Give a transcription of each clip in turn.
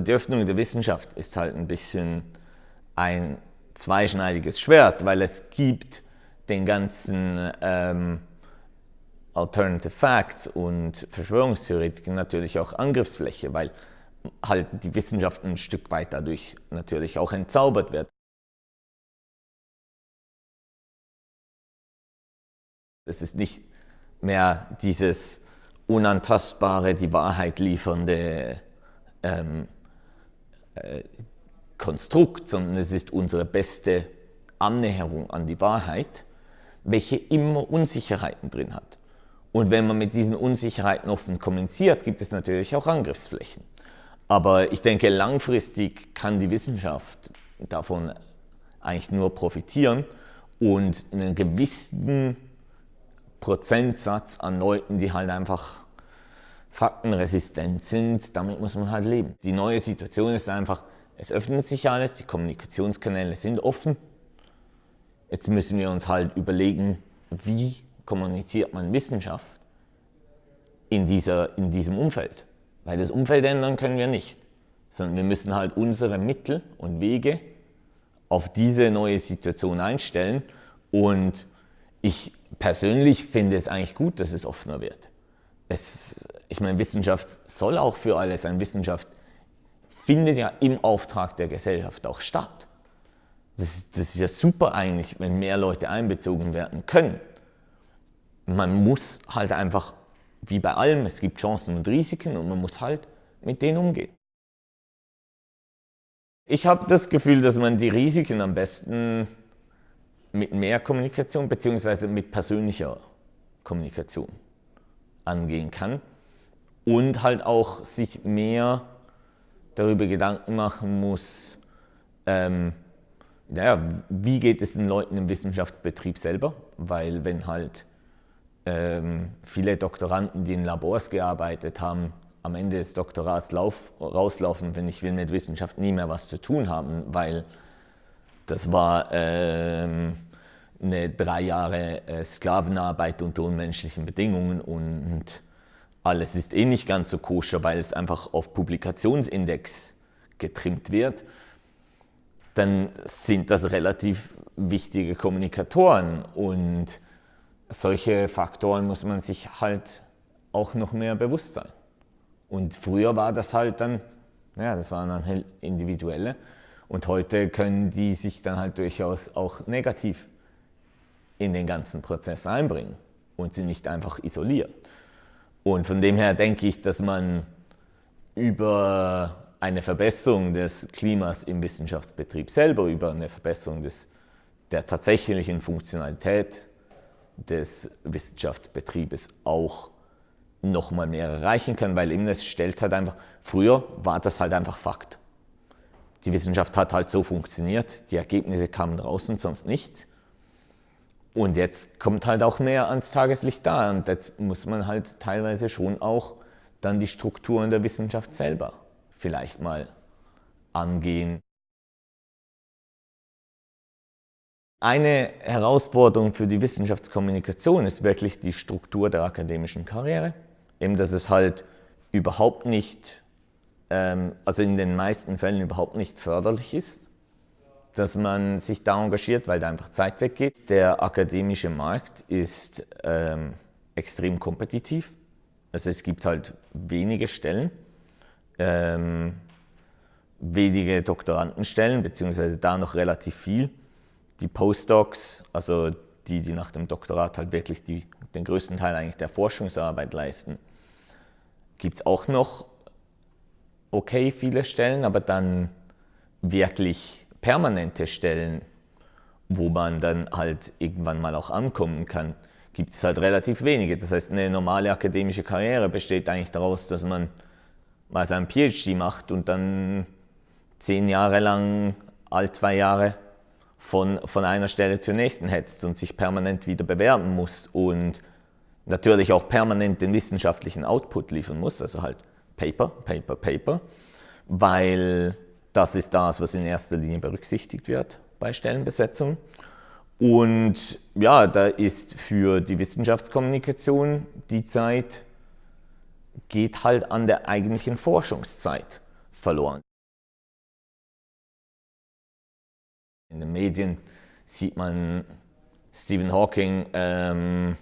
Die Öffnung der Wissenschaft ist halt ein bisschen ein zweischneidiges Schwert, weil es gibt den ganzen ähm, Alternative Facts und Verschwörungstheoretiken natürlich auch Angriffsfläche, weil halt die Wissenschaft ein Stück weit dadurch natürlich auch entzaubert wird. Es ist nicht mehr dieses unantastbare, die Wahrheit liefernde ähm, Konstrukt, sondern es ist unsere beste Annäherung an die Wahrheit, welche immer Unsicherheiten drin hat. Und wenn man mit diesen Unsicherheiten offen kommuniziert, gibt es natürlich auch Angriffsflächen. Aber ich denke, langfristig kann die Wissenschaft davon eigentlich nur profitieren und einen gewissen Prozentsatz an Leuten, die halt einfach faktenresistent sind, damit muss man halt leben. Die neue Situation ist einfach, es öffnet sich alles, die Kommunikationskanäle sind offen. Jetzt müssen wir uns halt überlegen, wie kommuniziert man Wissenschaft in, dieser, in diesem Umfeld. Weil das Umfeld ändern können wir nicht, sondern wir müssen halt unsere Mittel und Wege auf diese neue Situation einstellen und ich persönlich finde es eigentlich gut, dass es offener wird. Es, ich meine, Wissenschaft soll auch für alle sein. Wissenschaft findet ja im Auftrag der Gesellschaft auch statt. Das, das ist ja super eigentlich, wenn mehr Leute einbezogen werden können man muss halt einfach, wie bei allem, es gibt Chancen und Risiken und man muss halt mit denen umgehen. Ich habe das Gefühl, dass man die Risiken am besten mit mehr Kommunikation bzw. mit persönlicher Kommunikation angehen kann und halt auch sich mehr darüber Gedanken machen muss, ähm, naja, wie geht es den Leuten im Wissenschaftsbetrieb selber, weil wenn halt ähm, viele Doktoranden, die in Labors gearbeitet haben, am Ende des Doktorats lauf, rauslaufen, wenn ich will mit Wissenschaft nie mehr was zu tun haben, weil das war ähm, eine drei Jahre äh, Sklavenarbeit unter unmenschlichen Bedingungen und alles ist eh nicht ganz so koscher, weil es einfach auf Publikationsindex getrimmt wird, dann sind das relativ wichtige Kommunikatoren und solche Faktoren muss man sich halt auch noch mehr bewusst sein. Und früher war das halt dann, ja, das waren dann halt individuelle und heute können die sich dann halt durchaus auch negativ in den ganzen Prozess einbringen und sie nicht einfach isolieren. Und von dem her denke ich, dass man über eine Verbesserung des Klimas im Wissenschaftsbetrieb selber, über eine Verbesserung des, der tatsächlichen Funktionalität des Wissenschaftsbetriebes auch noch mal mehr erreichen können, weil eben es stellt halt einfach, früher war das halt einfach Fakt. Die Wissenschaft hat halt so funktioniert, die Ergebnisse kamen raus und sonst nichts. Und jetzt kommt halt auch mehr ans Tageslicht da und jetzt muss man halt teilweise schon auch dann die Strukturen der Wissenschaft selber vielleicht mal angehen. Eine Herausforderung für die Wissenschaftskommunikation ist wirklich die Struktur der akademischen Karriere. Eben, dass es halt überhaupt nicht, ähm, also in den meisten Fällen überhaupt nicht förderlich ist, dass man sich da engagiert, weil da einfach Zeit weggeht. Der akademische Markt ist ähm, extrem kompetitiv. Also es gibt halt wenige Stellen, ähm, wenige Doktorandenstellen, beziehungsweise da noch relativ viel. Die Postdocs, also die, die nach dem Doktorat halt wirklich die, den größten Teil eigentlich der Forschungsarbeit leisten, gibt es auch noch okay viele Stellen, aber dann wirklich permanente Stellen, wo man dann halt irgendwann mal auch ankommen kann, gibt es halt relativ wenige. Das heißt, eine normale akademische Karriere besteht eigentlich daraus, dass man mal seinen PhD macht und dann zehn Jahre lang, all zwei Jahre von, von einer Stelle zur nächsten hetzt und sich permanent wieder bewerben muss und natürlich auch permanent den wissenschaftlichen Output liefern muss, also halt Paper, Paper, Paper, weil das ist das, was in erster Linie berücksichtigt wird bei Stellenbesetzung. Und ja, da ist für die Wissenschaftskommunikation die Zeit, geht halt an der eigentlichen Forschungszeit verloren. In den Medien sieht man Stephen Hawking ähm,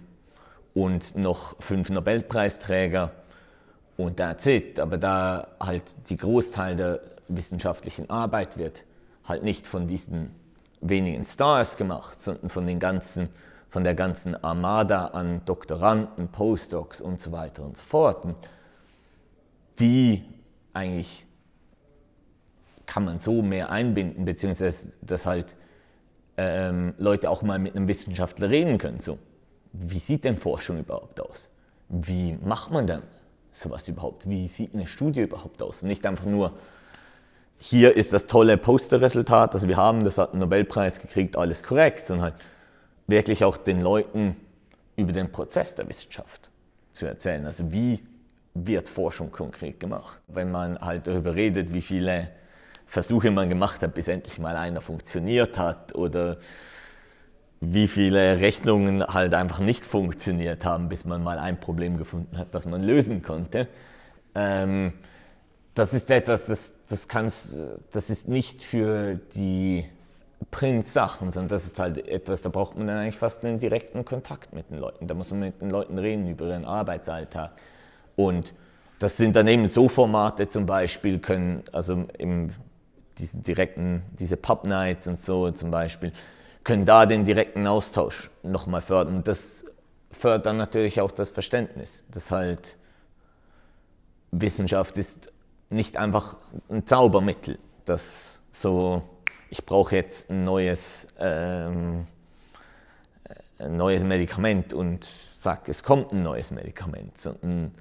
und noch fünf Nobelpreisträger und that's it. Aber da halt die Großteil der wissenschaftlichen Arbeit wird halt nicht von diesen wenigen Stars gemacht, sondern von, den ganzen, von der ganzen Armada an Doktoranden, Postdocs und so weiter und so fort. Und wie eigentlich kann man so mehr einbinden, beziehungsweise dass halt ähm, Leute auch mal mit einem Wissenschaftler reden können. So, wie sieht denn Forschung überhaupt aus? Wie macht man denn sowas überhaupt? Wie sieht eine Studie überhaupt aus? nicht einfach nur, hier ist das tolle Posterresultat, das wir haben, das hat einen Nobelpreis gekriegt, alles korrekt, sondern halt wirklich auch den Leuten über den Prozess der Wissenschaft zu erzählen. Also wie wird Forschung konkret gemacht? Wenn man halt darüber redet, wie viele Versuche man gemacht hat, bis endlich mal einer funktioniert hat oder wie viele Rechnungen halt einfach nicht funktioniert haben, bis man mal ein Problem gefunden hat, das man lösen konnte. Ähm, das ist etwas, das, das, kannst, das ist nicht für die Print-Sachen, sondern das ist halt etwas, da braucht man dann eigentlich fast einen direkten Kontakt mit den Leuten. Da muss man mit den Leuten reden über ihren Arbeitsalltag. Und das sind dann eben so Formate zum Beispiel, können, also im diese direkten, diese Pub Nights und so zum Beispiel, können da den direkten Austausch nochmal fördern. Und das fördert dann natürlich auch das Verständnis, dass halt Wissenschaft ist nicht einfach ein Zaubermittel, dass so, ich brauche jetzt ein neues, ähm, ein neues Medikament und sag, es kommt ein neues Medikament, sondern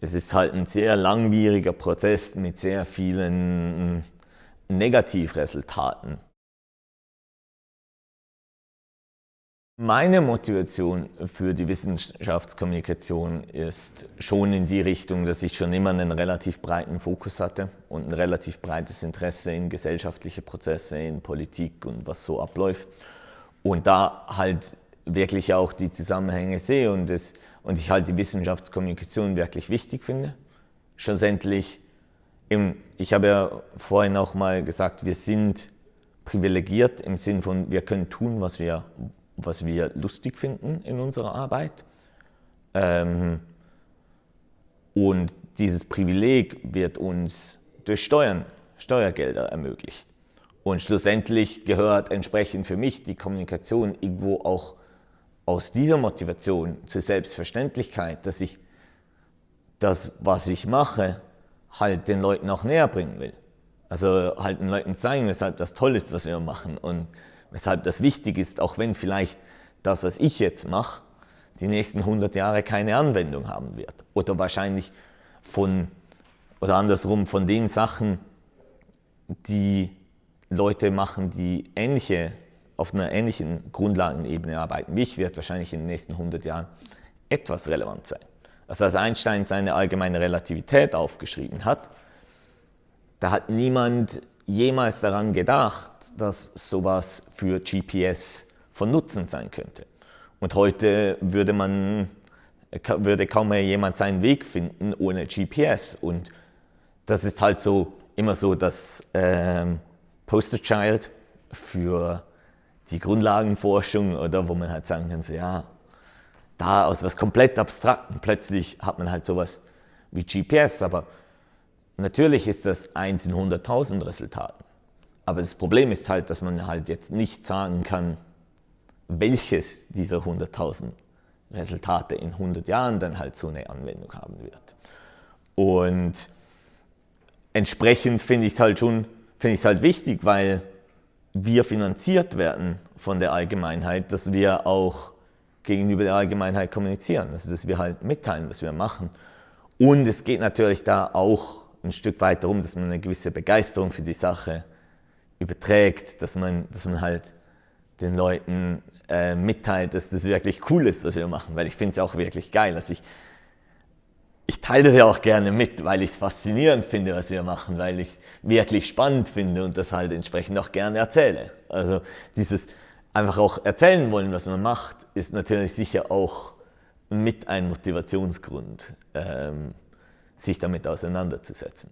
es ist halt ein sehr langwieriger Prozess mit sehr vielen Negativresultaten. Meine Motivation für die Wissenschaftskommunikation ist schon in die Richtung, dass ich schon immer einen relativ breiten Fokus hatte und ein relativ breites Interesse in gesellschaftliche Prozesse, in Politik und was so abläuft. Und da halt wirklich auch die Zusammenhänge sehe und, das, und ich halt die Wissenschaftskommunikation wirklich wichtig finde. Schlussendlich ich habe ja vorhin auch mal gesagt, wir sind privilegiert im Sinn von, wir können tun, was wir, was wir lustig finden in unserer Arbeit. Ähm, und dieses Privileg wird uns durch Steuern, Steuergelder ermöglicht. Und schlussendlich gehört entsprechend für mich die Kommunikation irgendwo auch aus dieser Motivation zur Selbstverständlichkeit, dass ich das, was ich mache, halt den Leuten auch näher bringen will. Also halt den Leuten zeigen, weshalb das toll ist, was wir machen und weshalb das wichtig ist, auch wenn vielleicht das, was ich jetzt mache, die nächsten 100 Jahre keine Anwendung haben wird. Oder wahrscheinlich von, oder andersrum, von den Sachen, die Leute machen, die ähnliche, auf einer ähnlichen Grundlagenebene arbeiten wie ich, wird wahrscheinlich in den nächsten 100 Jahren etwas relevant sein. Also als Einstein seine allgemeine Relativität aufgeschrieben hat, da hat niemand jemals daran gedacht, dass sowas für GPS von Nutzen sein könnte. Und heute würde, man, würde kaum mehr jemand seinen Weg finden ohne GPS. Und das ist halt so immer so das ähm, Poster Child für die Grundlagenforschung oder wo man halt sagen kann, so, ja, da aus was komplett Abstrakten plötzlich hat man halt sowas wie GPS, aber natürlich ist das 1 in 100.000 Resultaten. Aber das Problem ist halt, dass man halt jetzt nicht sagen kann, welches dieser 100.000 Resultate in 100 Jahren dann halt so eine Anwendung haben wird. Und entsprechend finde ich es halt schon finde ich es halt wichtig, weil wir finanziert werden von der Allgemeinheit, dass wir auch gegenüber der Allgemeinheit kommunizieren, also dass wir halt mitteilen, was wir machen. Und es geht natürlich da auch ein Stück weit darum, dass man eine gewisse Begeisterung für die Sache überträgt, dass man, dass man halt den Leuten äh, mitteilt, dass das wirklich cool ist, was wir machen, weil ich finde es auch wirklich geil. Also ich, ich teile das ja auch gerne mit, weil ich es faszinierend finde, was wir machen, weil ich es wirklich spannend finde und das halt entsprechend auch gerne erzähle. Also dieses einfach auch erzählen wollen, was man macht, ist natürlich sicher auch mit ein Motivationsgrund, ähm, sich damit auseinanderzusetzen.